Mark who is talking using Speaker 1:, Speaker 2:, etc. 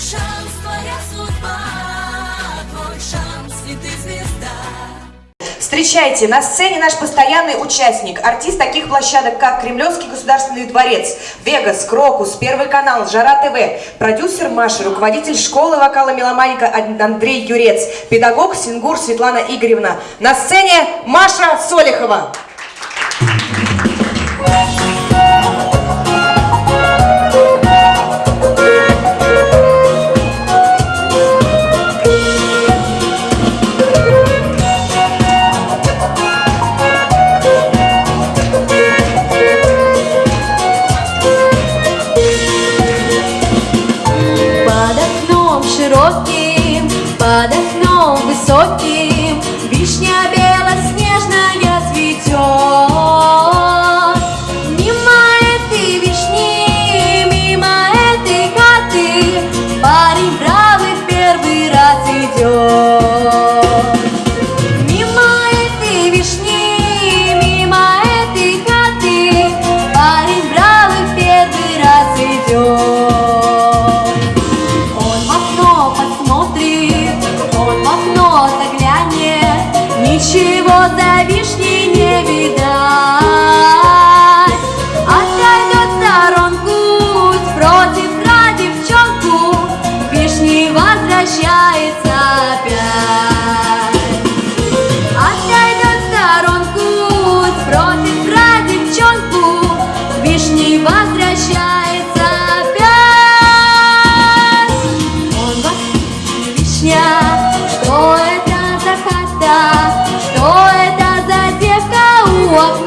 Speaker 1: шанс, твоя судьба, твой шанс, и ты звезда.
Speaker 2: Встречайте, на сцене наш постоянный участник, артист таких площадок, как Кремлевский государственный дворец, Вегас, Крокус, Первый канал, Жара ТВ, продюсер Маша, руководитель школы вокала Меломаника Андрей Юрец, педагог Сингур Светлана Игоревна. На сцене Маша Солихова.
Speaker 3: Под широким, под окном высоким Вишня белоснежная цветет. Мимо этой вишни, мимо этой хаты Парень бравый в первый раз идет Ничего за вишни не видать. Отойдет в сторонку, спросит про девчонку Вишни возвращается опять. Отойдет в сторонку, спросит про девчонку Вишни возвращается опять. Он вас, вишня 좋아.